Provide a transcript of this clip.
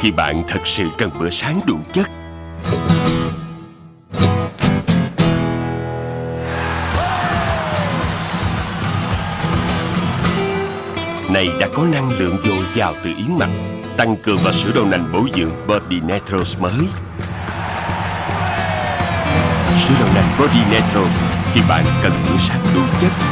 khi bạn thật sự cần bữa sáng đủ chất. Này đã có năng lượng dồi dào từ yến mạch, tăng cường và sữa đậu nành bổ dưỡng Body Naturals mới. Sữa đậu nành Body Naturals khi bạn cần bữa sáng đủ chất